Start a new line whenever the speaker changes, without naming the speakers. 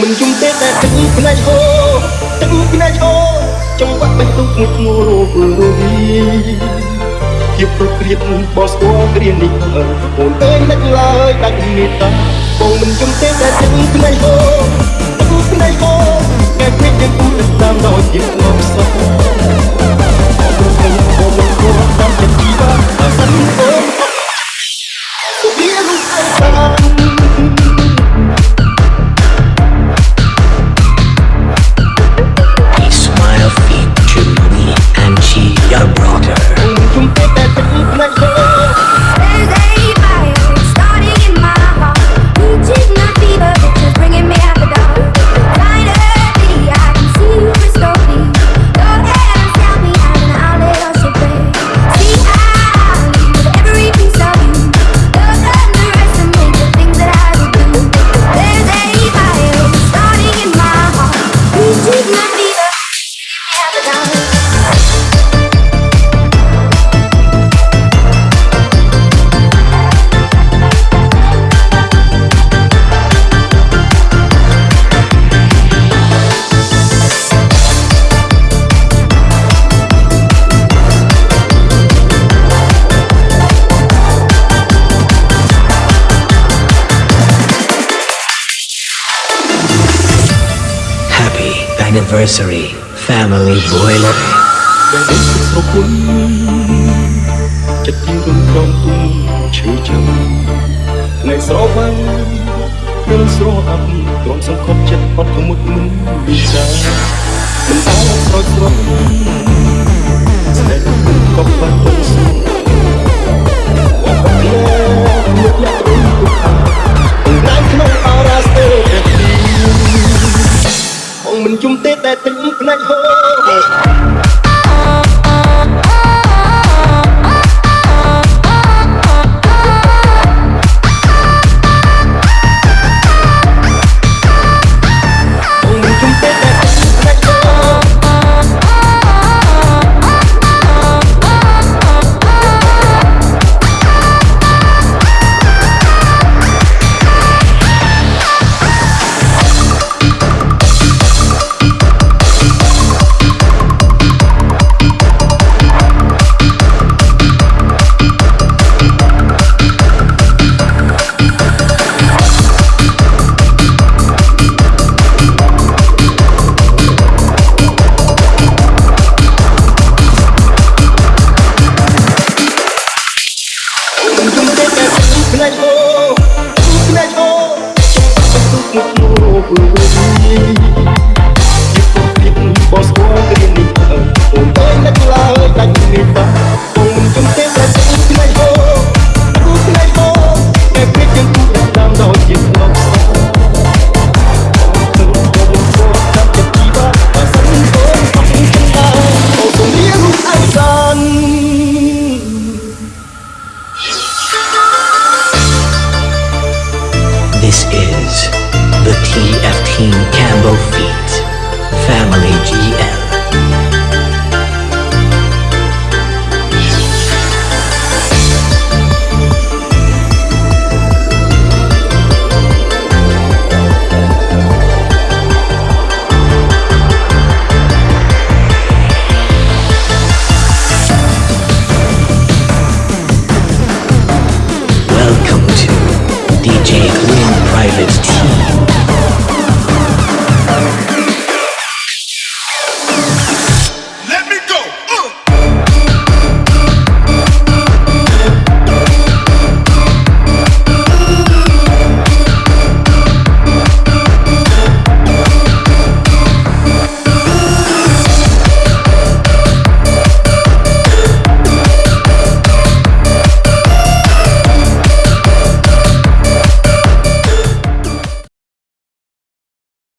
មិនជុំទេតែទឹកផ្នែកហូទឹកផ្នែកហូចង្វាក់បេះដូងមួយធ្ងរពើរីជាប្រក្រៀតបោះស្គាល់គ្រានេះអូនអើយនឹកឡើយដាច់មេត្តាបងមិនជុំទេតែទឹកថ្មីហូទឹកថ្មីហូកែពេកទាំងគូទឹកតាមដោយជាតិ
anniversary. Family Boiler
ដែលដឹកស្រគុណចិត្តជារំរងទុំឈឺចាំនៃស្រវាំងពេលស្រអាប់ក្រុមសង្ឃប់ចិត្តអត់មុតមុនវិសាមិនអោស្រោចស្រោ
ច we. savage.